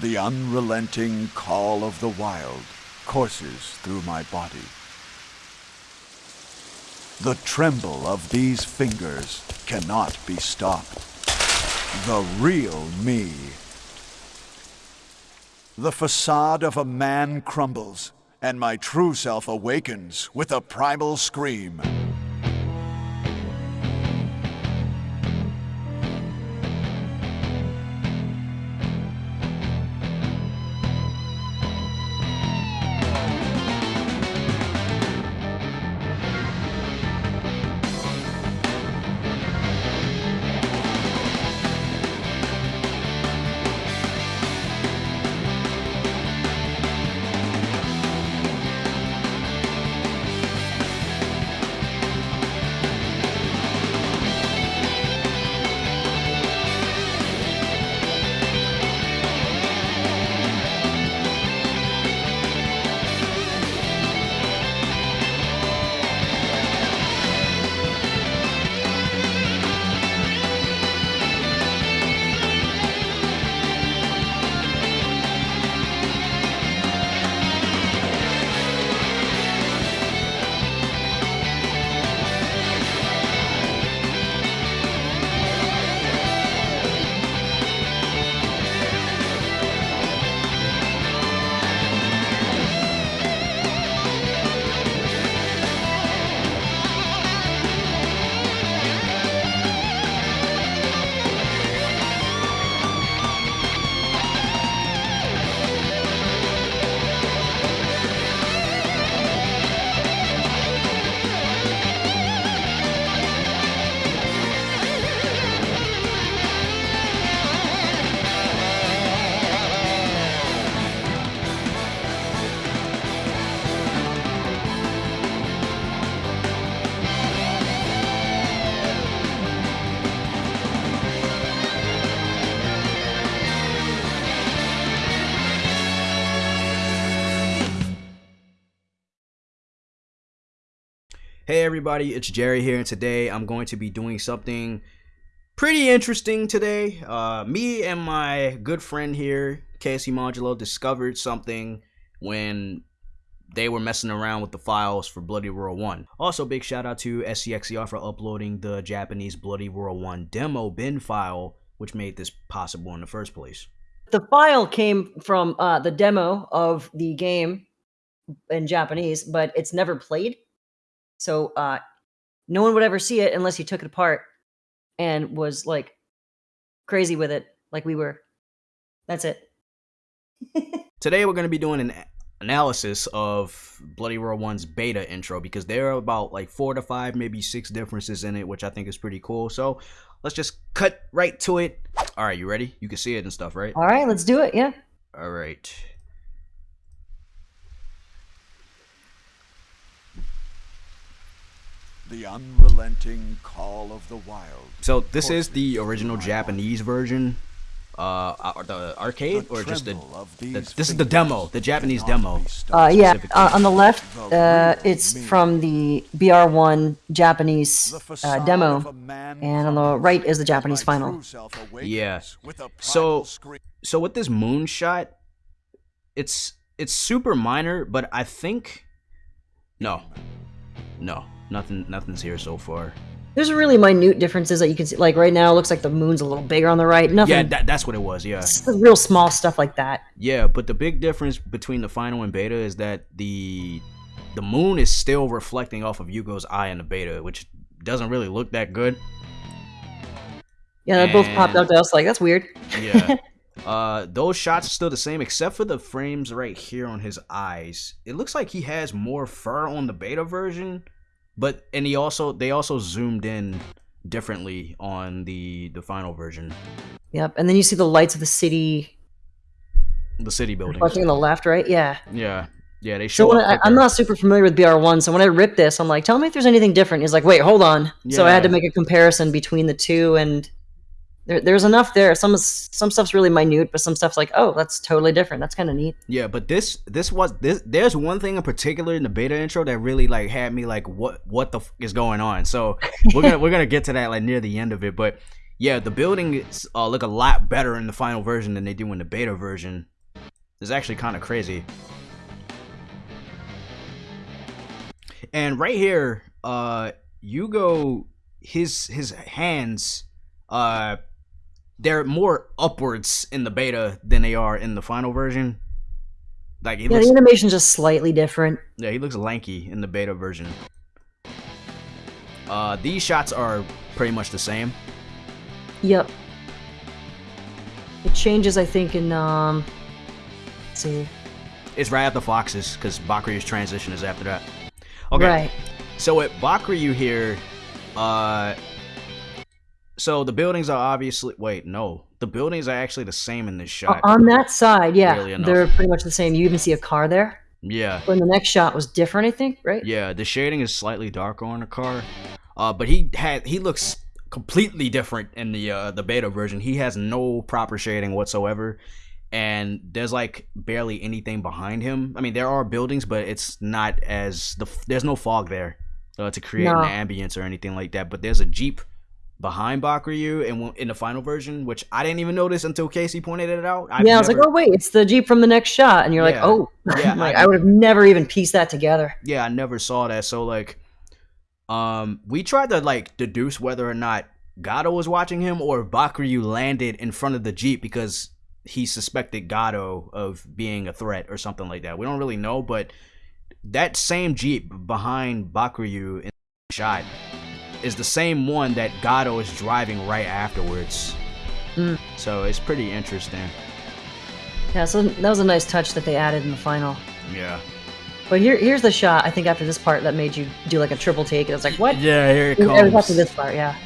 The unrelenting call of the wild courses through my body. The tremble of these fingers cannot be stopped. The real me. The facade of a man crumbles, and my true self awakens with a primal scream. Hey everybody, it's Jerry here, and today I'm going to be doing something pretty interesting today. Uh, me and my good friend here, KSC Modulo, discovered something when they were messing around with the files for Bloody Roar 1. Also, big shout out to SCXCR for uploading the Japanese Bloody Roar 1 demo bin file, which made this possible in the first place. The file came from uh, the demo of the game in Japanese, but it's never played. So uh, no one would ever see it unless you took it apart and was like crazy with it, like we were. That's it. Today we're going to be doing an analysis of Bloody Roar 1's beta intro because there are about like four to five, maybe six differences in it, which I think is pretty cool. So let's just cut right to it. All right, you ready? You can see it and stuff, right? All right, let's do it. Yeah. All right. The unrelenting call of the wild. So this is the original Japanese version, uh, uh, the arcade, The or just the, the- This is the demo, the Japanese demo. Uh, yeah. Uh, on the left, uh, it's from the BR1 Japanese uh, demo, and on the right is the Japanese final. Yeah. So- So with this moonshot, it's it's super minor, but I think no, no, nothing, nothing's here so far. There's really minute differences that you can see. Like right now, it looks like the moon's a little bigger on the right. Nothing. Yeah, that, that's what it was. Yeah. it's the real small stuff like that. Yeah, but the big difference between the final and beta is that the the moon is still reflecting off of Yugo's eye in the beta, which doesn't really look that good. Yeah, they both popped out to us like that's weird. Yeah. uh those shots are still the same except for the frames right here on his eyes. It looks like he has more fur on the beta version, but and he also they also zoomed in differently on the the final version. Yep. And then you see the lights of the city The city buildings. reflecting on the left, right? Yeah. Yeah. Yeah, they show up I, I'm not super familiar with BR1, so when I ripped this, I'm like, tell me if there's anything different. He's like, wait, hold on. So I had to make a comparison between the two, and there, there's enough there. Some some stuff's really minute, but some stuff's like, oh, that's totally different. That's kind of neat. Yeah, but this this was this there's one thing in particular in the beta intro that really like had me like what what the f- is going on. So we're gonna we're gonna get to that like near the end of it, but yeah, the buildings uh, look a lot better in the final version than they do in the beta version. It's actually kind of crazy. And right here, uh, Yugo, his his hands, uh, they're more upwards in the beta than they are in the final version. Like Yeah, looks, the animation's just slightly different. yeah, he looks lanky in the beta version. Uh, these shots are pretty much the same. Yep. It changes, I think, in um. Let's see. It's right after Fox's because Bakuryu's transition is after that. Okay, Right. so at Bakuryu here, uh, so the buildings are obviously wait no, the buildings are actually the same in this shot. On that side, yeah, Really they're pretty much the same. You even see a car there. yeah, When the next shot was different, I think, right? yeah, the shading is slightly darker on the car, uh, but he had he looks completely different in the uh, the beta version. He has no proper shading whatsoever. And there's like barely anything behind him. I mean, there are buildings, but it's not as the there's no fog there uh, to create No. an ambience or anything like that. But there's a jeep behind Bakuryu in in the final version, which I didn't even notice until Casey pointed it out. I've yeah, I was like, oh wait, it's the jeep from the next shot, and you're Yeah. like, oh, Yeah, like I- I would have never even pieced that together. yeah, I never saw that. So like, um, we tried to like deduce whether or not Gado was watching him or Bakuryu landed in front of the jeep because he suspected Gado of being a threat or something like that. We don't really know, but that same jeep behind Bakuryu in the shot is the same one that Gado is driving right afterwards. Hmm. So it's pretty interesting. Yeah, so that was a nice touch that they added in the final. Yeah. But here, here's the shot. I think after this part that made you do like a triple take. It was like, what? Yeah, here it It was after comes. this part, yeah.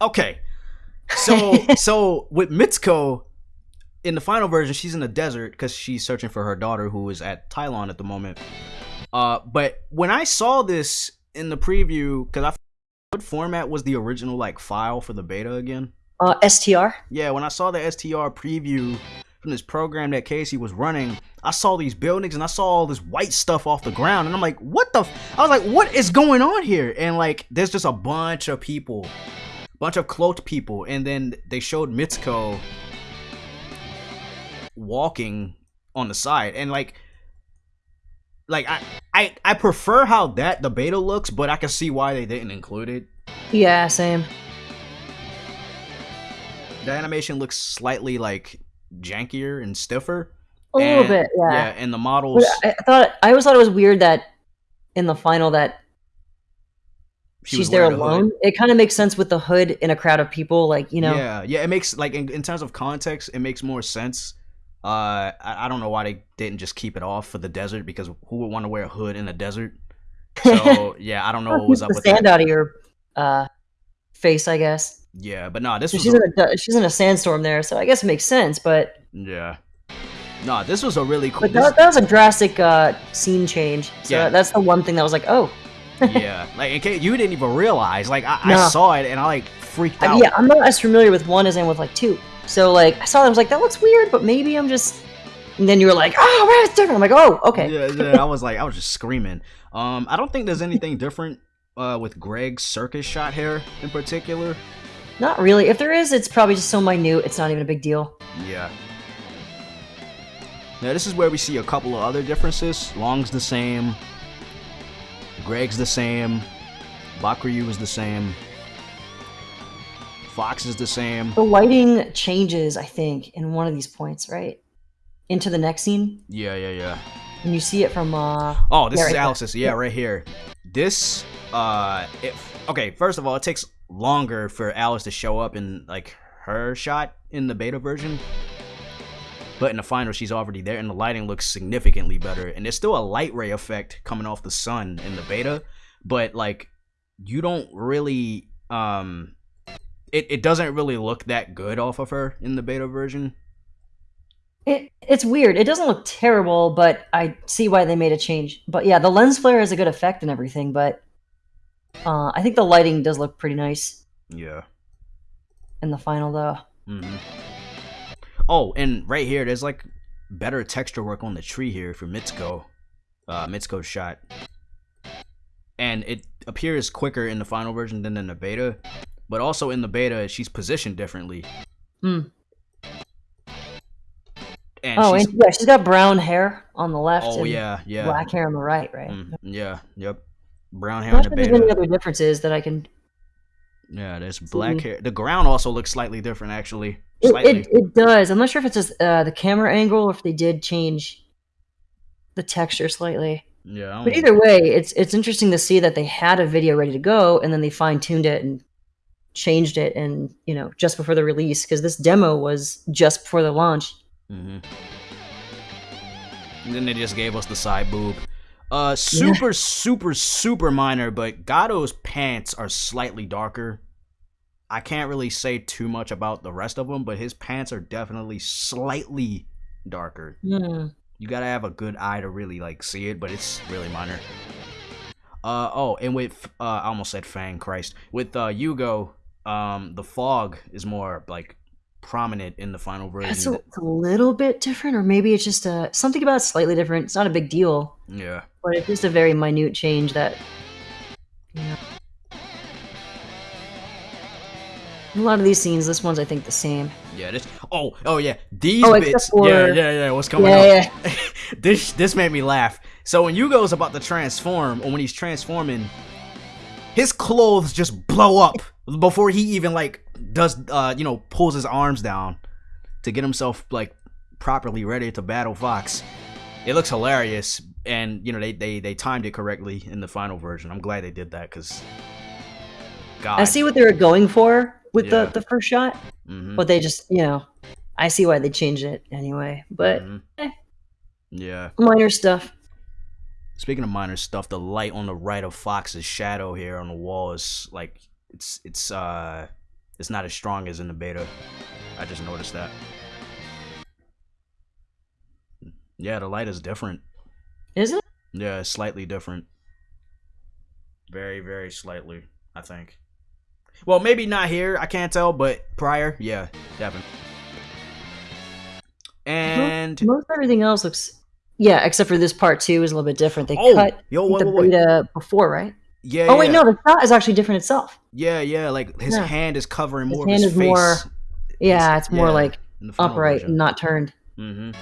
Okay. So so with Mitsuko in the final version, she's in the desert because she's searching for her daughter who is at Tylon at the moment. Uh, but when I saw this in the preview, because I what format was the original like file for the beta again? Uh, STR. Yeah, when I saw the STR preview from this program that Casey was running, I saw these buildings and I saw all this white stuff off the ground, and I'm like, what the? F-? I was like, what is going on here? And like, there's just a bunch of people, bunch of cloaked people, and then they showed Mitsuko walking on the side, and like. Like I, I, I prefer how that the beta looks, but I can see why they didn't include it. Yeah, same. The animation looks slightly like jankier and stiffer. A little And- bit, yeah. Yeah, and the models. But I, thought I always thought it was weird that in the final that she she's there wearing a hood. alone. It kind of makes sense with the hood in a crowd of people, like you know. Yeah, yeah. It makes like in, in terms of context, it makes more sense. Uh, I, I don't know why they didn't just keep it off for the desert because who would want to wear a hood in a desert? So yeah, I don't know what was up the with sand that. out of your uh, face, I guess. Yeah, but no, this was She's a, in a she's in a sandstorm there, so I guess it makes sense. But yeah. No, this was a really cool. but this- that, that was a drastic uh, scene change. So Yeah. that's the one thing that was like, oh, yeah, like in case you didn't even realize. Like I, I saw it and I like freaked I out. mean, yeah, I'm not as familiar with one as I am with like two. So like I saw that, I was like, that looks weird, but maybe I'm just. And then you were like, oh, right, it's different. I'm like, oh, okay. Yeah, yeah, I was like, I was just screaming. Um, I don't think there's anything different uh, with Greg's circus shot hair in particular. Not really. If there is, it's probably just so minute. It's not even a big deal. Yeah. Now this is where we see a couple of other differences. Long's the same. Greg's the same. Bakuryu is the same. Fox is the same. The lighting changes, I think, in one of these points, right? Into the next scene, Yeah, yeah, yeah. and you see it from uh Oh, this Yeah, is right. Alice's. Yeah, Yeah. right here. This, uh, it, okay. First of all, it takes longer for Alice to show up in like her shot in the beta version, but in the final, she's already there, and the lighting looks significantly better. And there's still a light ray effect coming off the sun in the beta, but like you don't really, um, it it doesn't really look that good off of her in the beta version. It, it's weird. It doesn't look terrible, but I see why they made a change. But yeah, the lens flare has a good effect and everything, but uh, I think the lighting does look pretty nice Yeah. in the final, though. hmm Oh, and right here, there's like better texture work on the tree here for Mitsuko. Uh, Mitsuko's shot. And it appears quicker in the final version than in the beta. But also in the beta, she's positioned differently. Hmm. and oh, she's and yeah, she's got brown hair on the left. oh and yeah yeah black hair on the right, right? Mm, yeah yep brown hair I'm not the sure there's any other differences that I can. yeah there's black see. hair the ground also looks slightly different actually It, slightly it, it does. I'm not sure if it's just uh, the camera angle or if they did change the texture slightly. yeah But either way, it's it's interesting to see that they had a video ready to go and then they fine tuned it and changed it and you know just before the release because this demo was just before the launch. mm-hmm. And then they just gave us the side boob. Uh, super, super, super minor, but Gado's pants are slightly darker. I can't really say too much about the rest of them, but his pants are definitely slightly darker. Hmm. You gotta have a good eye to really like see it, but it's really minor. Uh oh, and with uh, I almost said Fang, Christ. With uh Yugo, um, the fog is more like prominent in the final version. It's a, it's a little bit different, or maybe it's just a something about it slightly different. It's not a big deal, yeah. but it's just a very minute change that. You know. A lot of these scenes, this one's I think the same. Yeah, this. Oh, oh yeah, these Oh, bits. for- yeah, yeah, yeah. What's coming Yeah, up? this this made me laugh. So when Yugo's about to transform, or when he's transforming, his clothes just blow up before he even like does, uh, you know, pulls his arms down to get himself like properly ready to battle Fox. It looks hilarious, and you know they they they timed it correctly in the final version. I'm glad they did that because. God. I see what they were going for with Yeah. the the first shot, Mhm. but they just you know, I see why they changed it anyway. But Mhm. eh. Yeah. minor stuff. Speaking of minor stuff, the light on the right of Fox's shadow here on the wall is like it's it's uh it's not as strong as in the beta. I just noticed that. Yeah, the light is different. Is it? Yeah, it's slightly different. Very, very slightly, I think. Well, maybe not here, I can't tell, but prior, yeah, definitely. And Most everything else looks. Yeah, except for this part two is a little bit different. They oh, cut yo, wait, the beta before, right? Yeah, Oh wait, yeah. no, the shot is actually different itself. Yeah, yeah, like his Yeah. hand is covering His more hand of his is face. more Yeah, it's more yeah, like in the final upright, version. not turned. Mm-hmm.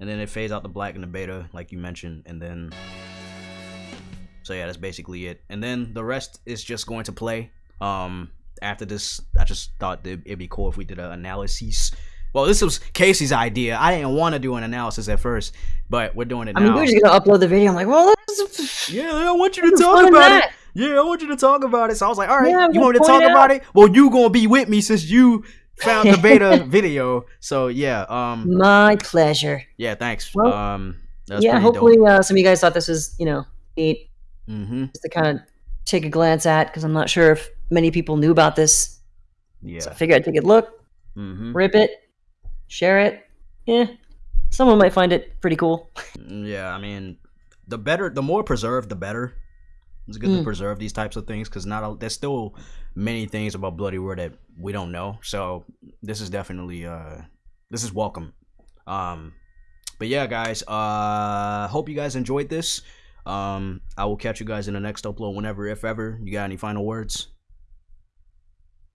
And then it fades out the black and the beta, like you mentioned, and then. So yeah, that's basically it. And then the rest is just going to play. Um, after this, I just thought that it'd be cool if we did an analysis. Well, this was Casey's idea. I didn't want to do an analysis at first, but we're doing it I now. mean, we are just gonna upload the video. I'm like, well, that's yeah, I want you to talk about it. Yeah, I want you to talk about it. So I was like, all right, Yeah, you want me to talk it about it? Well, you gonna be with me since you found the beta video. So yeah, um, My pleasure. yeah, thanks. Well, um, that's yeah, hopefully uh, some of you guys thought this was, you know, neat. Mm-hmm. just to kind of take a glance at because I'm not sure if many people knew about this. Yeah. So I figured I'd take a look, Mm-hmm. rip it, share it. Yeah, someone might find it pretty cool. Yeah, I mean, the better, the more preserved, the better. It's good to Mm. preserve these types of things because not there's still many things about Bloody Roar that we don't know. So this is definitely uh this is welcome. Um, but yeah, guys, uh, hope you guys enjoyed this. Um, I will catch you guys in the next upload whenever, if ever. You got any final words?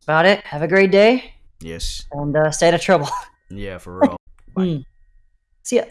About it. Have a great day Yes. and uh, stay out of trouble. Yeah, for real. Mm. See ya.